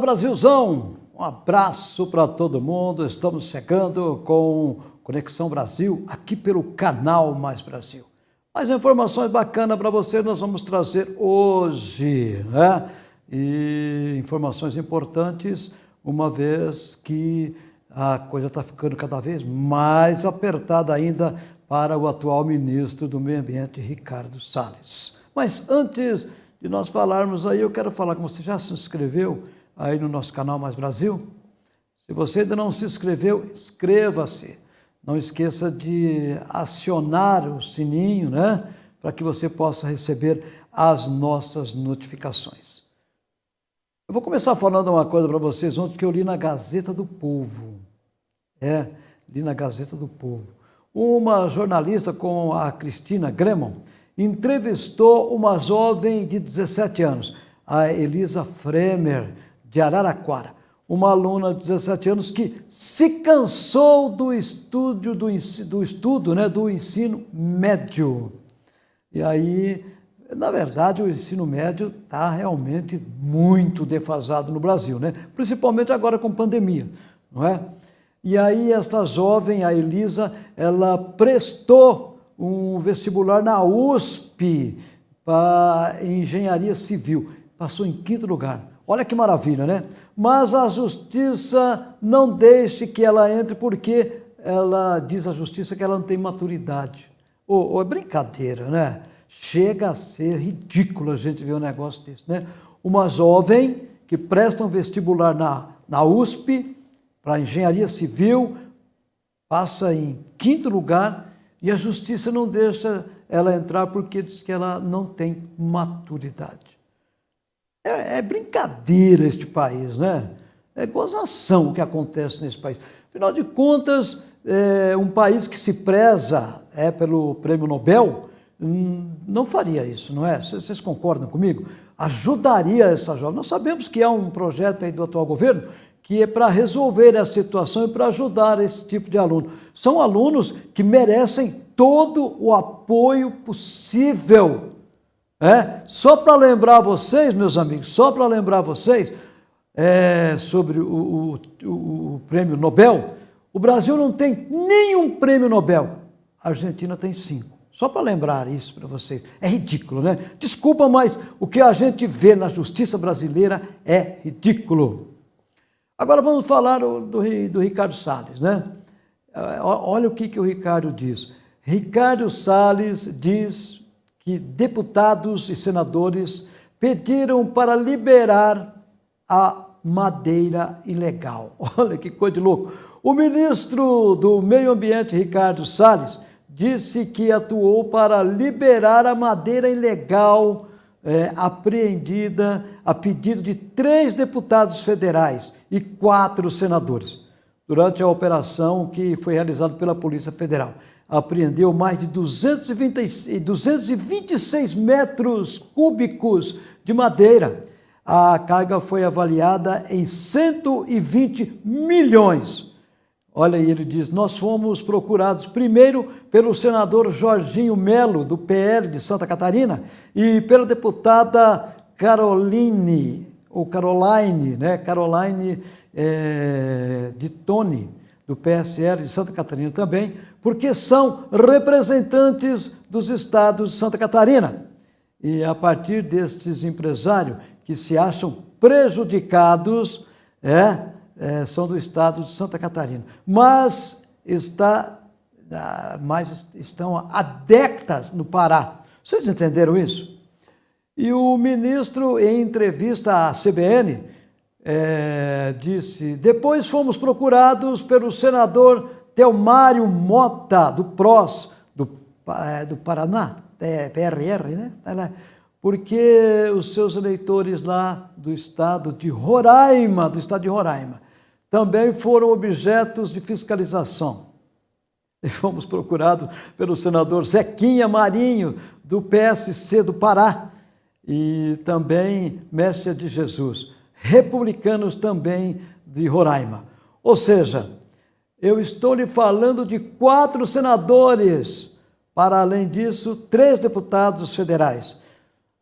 Brasilzão! Um abraço para todo mundo. Estamos chegando com Conexão Brasil aqui pelo canal Mais Brasil. Mais informações bacanas para você nós vamos trazer hoje, né? E informações importantes, uma vez que a coisa está ficando cada vez mais apertada ainda para o atual ministro do Meio Ambiente, Ricardo Salles. Mas antes de nós falarmos aí, eu quero falar com você, já se inscreveu aí no nosso canal Mais Brasil? Se você ainda não se inscreveu, inscreva-se. Não esqueça de acionar o sininho, né? Para que você possa receber as nossas notificações. Eu vou começar falando uma coisa para vocês ontem que eu li na Gazeta do Povo. É, li na Gazeta do Povo. Uma jornalista com a Cristina Gremon entrevistou uma jovem de 17 anos, a Elisa Fremer, de Araraquara, uma aluna de 17 anos que se cansou do estúdio do, do estudo, né, do ensino médio. E aí, na verdade, o ensino médio está realmente muito defasado no Brasil, né? Principalmente agora com pandemia, não é? E aí esta jovem, a Elisa, ela prestou um vestibular na USP para engenharia civil. Passou em quinto lugar. Olha que maravilha, né? Mas a justiça não deixe que ela entre porque ela diz a justiça que ela não tem maturidade. Ou, é brincadeira, né? Chega a ser ridículo a gente ver um negócio desse, né? Uma jovem que presta um vestibular na, na USP para engenharia civil, passa em quinto lugar e a justiça não deixa ela entrar porque diz que ela não tem maturidade. É, é brincadeira este país, né? É gozação o que acontece nesse país. Afinal de contas, é, um país que se preza é pelo prêmio Nobel hum, não faria isso, não é? Vocês concordam comigo? Ajudaria essa jovem. Nós sabemos que há um projeto aí do atual governo que é para resolver a situação e para ajudar esse tipo de aluno. São alunos que merecem todo o apoio possível. É? Só para lembrar vocês, meus amigos, só para lembrar vocês é, sobre o, o, o prêmio Nobel, o Brasil não tem nenhum prêmio Nobel, a Argentina tem cinco. Só para lembrar isso para vocês. É ridículo, né? Desculpa, mas o que a gente vê na justiça brasileira é ridículo. Agora vamos falar do, do Ricardo Salles, né? É, olha o que, que o Ricardo diz. Ricardo Salles diz que deputados e senadores pediram para liberar a madeira ilegal. Olha que coisa de louco. O ministro do Meio Ambiente, Ricardo Salles, disse que atuou para liberar a madeira ilegal é, apreendida a pedido de três deputados federais e quatro senadores, durante a operação que foi realizada pela Polícia Federal. Apreendeu mais de 220, 226 metros cúbicos de madeira. A carga foi avaliada em 120 milhões Olha aí, ele diz: Nós fomos procurados primeiro pelo senador Jorginho Melo, do PL de Santa Catarina, e pela deputada Caroline, ou Caroline, né? Caroline é, de Tone, do PSL de Santa Catarina também, porque são representantes dos estados de Santa Catarina. E a partir destes empresários que se acham prejudicados, é, é, são do estado de Santa Catarina, mas está, ah, mas estão décadas no Pará. Vocês entenderam isso? E o ministro, em entrevista à CBN, é, disse: depois fomos procurados pelo senador Telmário Mota, do PROS, do, é, do Paraná, é, PRR, né? Porque os seus eleitores lá do estado de Roraima, do estado de Roraima, também foram objetos de fiscalização. E fomos procurados pelo senador Zequinha Marinho, do PSC do Pará, e também Mestre de Jesus, republicanos também de Roraima. Ou seja, eu estou lhe falando de quatro senadores, para além disso, três deputados federais.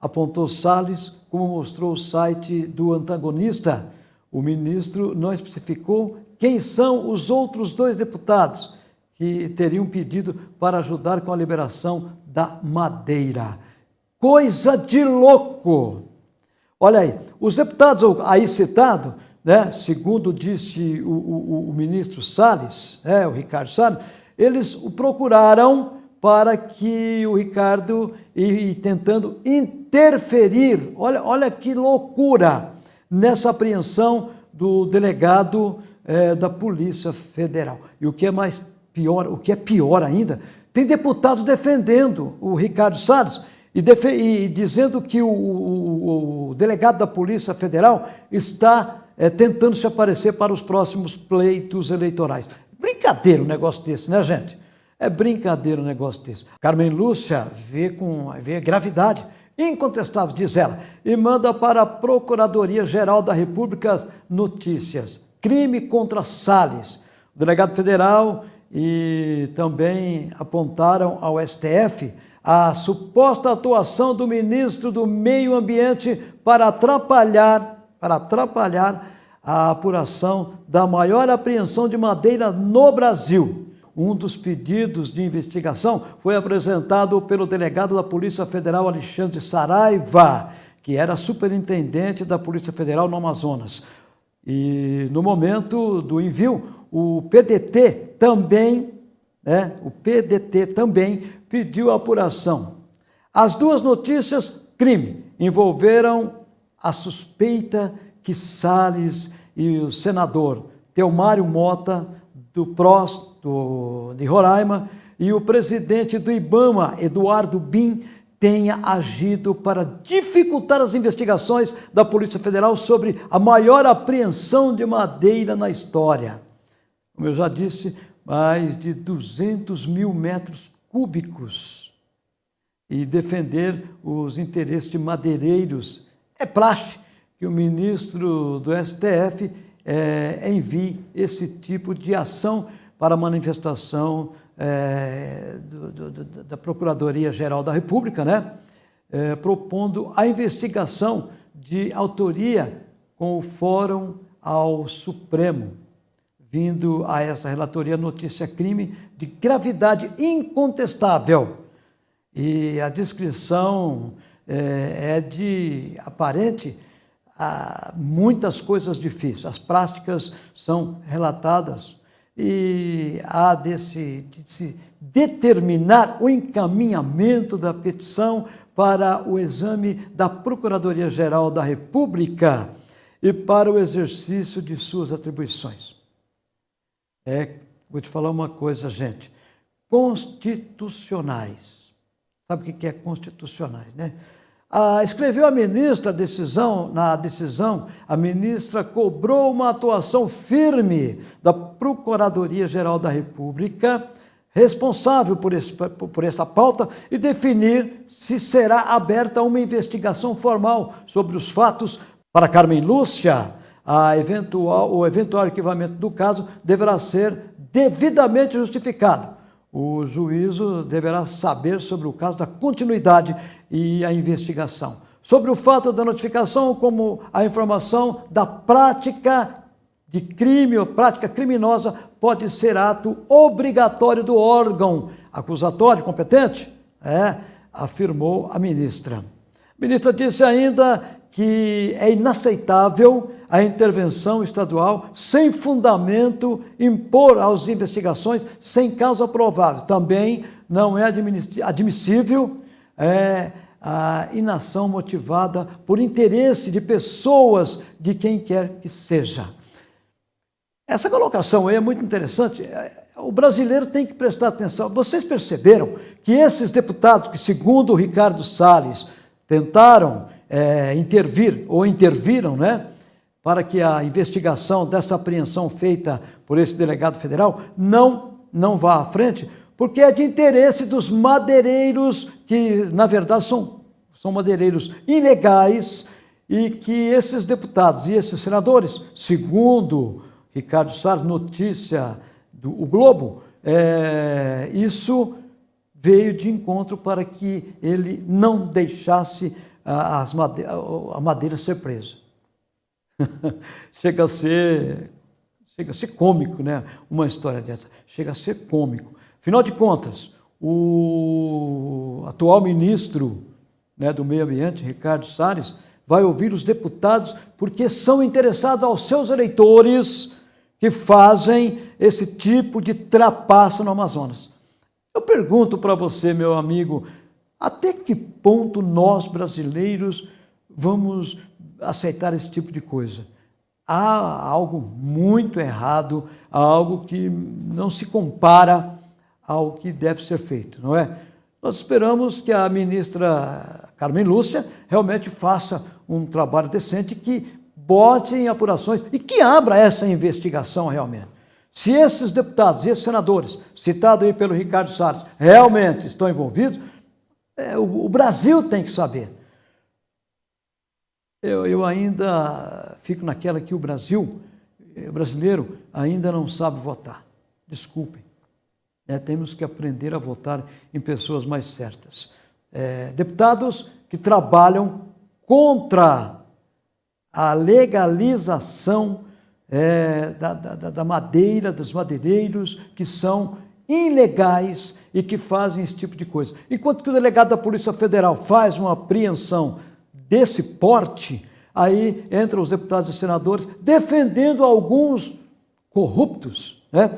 Apontou Salles, como mostrou o site do antagonista, o ministro não especificou quem são os outros dois deputados que teriam pedido para ajudar com a liberação da madeira. Coisa de louco! Olha aí, os deputados aí citados, né, segundo disse o, o, o ministro Salles, é, o Ricardo Salles, eles o procuraram para que o Ricardo, e, tentando interferir, olha, olha que loucura, nessa apreensão do delegado é, da Polícia Federal. E o que é mais pior, o que é pior ainda, tem deputados defendendo o Ricardo Salles e, e dizendo que o, o, o, delegado da Polícia Federal está é, tentando se aparecer para os próximos pleitos eleitorais. Brincadeira um negócio desse, né, gente? É brincadeira um negócio desse. Carmen Lúcia vê com vê gravidade incontestável, diz ela, e manda para a Procuradoria-Geral da República notícias. Crime contra Salles. O delegado federal e também apontaram ao STF a suposta atuação do ministro do Meio Ambiente para atrapalhar, para atrapalhar a apuração da maior apreensão de madeira no Brasil. Um dos pedidos de investigação foi apresentado pelo delegado da Polícia Federal Alexandre Saraiva, que era superintendente da Polícia Federal no Amazonas. E no momento do envio, o PDT também, né, o PDT também pediu apuração. As duas notícias crime envolveram a suspeita que Salles e o senador Teomário Mota, do PROS do, de Roraima, e o presidente do IBAMA, Eduardo Bin, tenha agido para dificultar as investigações da Polícia Federal sobre a maior apreensão de madeira na história. Como eu já disse, mais de 200 mil metros cúbicos. E defender os interesses de madeireiros. É praxe que o ministro do STF é, envie esse tipo de ação para manifestação é, do, do, da Procuradoria-Geral da República, né? É, propondo a investigação de autoria com o Fórum ao Supremo, vindo a essa relatoria notícia crime de gravidade incontestável. E a descrição é, é de aparente a muitas coisas difíceis. As práticas são relatadas e há de se, de se determinar o encaminhamento da petição para o exame da Procuradoria-Geral da República e para o exercício de suas atribuições. É, vou te falar uma coisa, gente, constitucionais. Sabe o que é constitucionais, né? Ah, escreveu a ministra a decisão, na decisão, a ministra cobrou uma atuação firme da Procuradoria-Geral da República, responsável por, esse, por essa pauta, e definir se será aberta uma investigação formal sobre os fatos. Para Carmen Lúcia, a eventual, o eventual arquivamento do caso deverá ser devidamente justificado o juízo deverá saber sobre o caso da continuidade e a investigação. Sobre o fato da notificação, como a informação da prática de crime ou prática criminosa pode ser ato obrigatório do órgão acusatório competente, é, afirmou a ministra. A ministra disse ainda que é inaceitável a intervenção estadual sem fundamento, impor às investigações sem causa provável. Também não é admissível é, a inação motivada por interesse de pessoas de quem quer que seja. Essa colocação aí é muito interessante. É, o brasileiro tem que prestar atenção. Vocês perceberam que esses deputados que, segundo o Ricardo Salles, tentaram é, intervir ou interviram, né? Para que a investigação dessa apreensão feita por esse delegado federal não, não vá à frente, porque é de interesse dos madeireiros, que na verdade são, são madeireiros ilegais, e que esses deputados e esses senadores, segundo Ricardo Salles, notícia do o Globo, é, isso veio de encontro para que ele não deixasse madeira, a madeira ser presa. chega a ser chega a ser cômico, né? Uma história dessa chega a ser cômico. Afinal de contas, o atual ministro né, do Meio Ambiente, Ricardo Salles, vai ouvir os deputados porque são interessados aos seus eleitores que fazem esse tipo de trapaça no Amazonas. Eu pergunto para você, meu amigo, até que ponto nós brasileiros vamos aceitar esse tipo de coisa? Há algo muito errado, há algo que não se compara ao que deve ser feito, não é? Nós esperamos que a ministra Carmen Lúcia realmente faça um trabalho decente que bote em apurações e que abra essa investigação realmente. Se esses deputados e esses senadores, citados aí pelo Ricardo Salles, realmente estão envolvidos, é, o, o, Brasil tem que saber. Eu, eu ainda fico naquela que o Brasil, o brasileiro, ainda não sabe votar. Desculpem. É, temos que aprender a votar em pessoas mais certas. É, deputados que trabalham contra a legalização é, da, da, da madeira, dos madeireiros, que são ilegais e que fazem esse tipo de coisa. Enquanto que o delegado da Polícia Federal faz uma apreensão desse porte, aí entram os deputados e senadores defendendo alguns corruptos, né?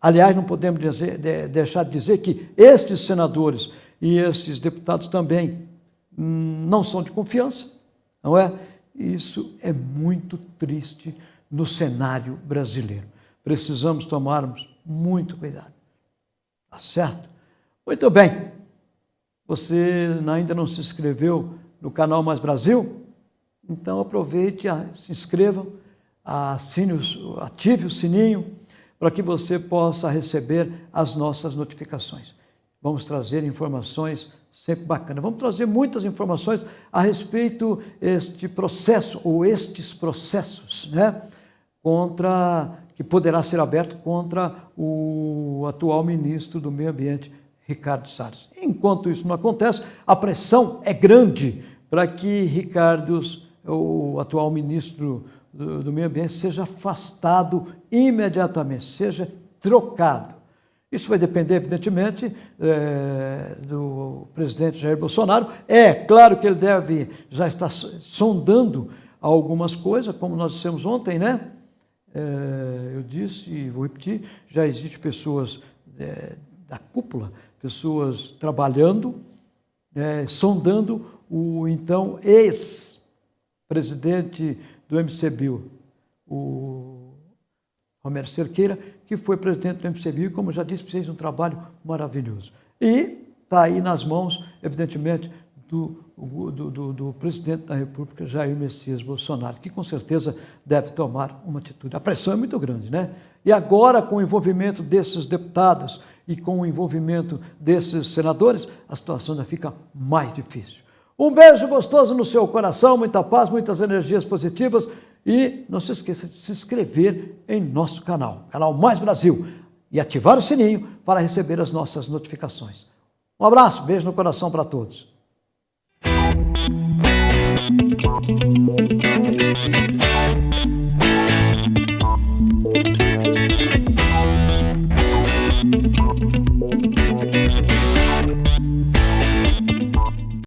Aliás, não podemos dizer, de, deixar de dizer que estes senadores e esses deputados também hum, não são de confiança, não é? Isso é muito triste no cenário brasileiro. Precisamos tomarmos muito cuidado. Tá certo? Muito bem. Você ainda não se inscreveu no canal Mais Brasil? Então aproveite, se inscreva, ative o sininho para que você possa receber as nossas notificações. Vamos trazer informações sempre bacanas. Vamos trazer muitas informações a respeito este processo ou estes processos, né, contra que poderá ser aberto contra o atual ministro do Meio Ambiente, Ricardo Salles. Enquanto isso não acontece, a pressão é grande para que Ricardo, o atual ministro do, meio ambiente seja afastado imediatamente, seja trocado. Isso vai depender, evidentemente, é, do presidente Jair Bolsonaro. É claro que ele deve já estar sondando algumas coisas, como nós dissemos ontem, né? É, eu disse e vou repetir: já existem pessoas é, da cúpula, pessoas trabalhando, é, sondando o então ex-presidente do MCBio, o Romero Cerqueira, que foi presidente do MCBio e, como já disse, fez um trabalho maravilhoso. E está aí nas mãos, evidentemente, do, do, do, do, presidente da República, Jair Messias Bolsonaro, que com certeza deve tomar uma atitude. A pressão é muito grande, né? E agora, com o envolvimento desses deputados e com o envolvimento desses senadores, a situação já fica mais difícil. Um beijo gostoso no seu coração, muita paz, muitas energias positivas e não se esqueça de se inscrever em nosso canal, canal Mais Brasil, e ativar o sininho para receber as nossas notificações. Um abraço, beijo no coração para todos.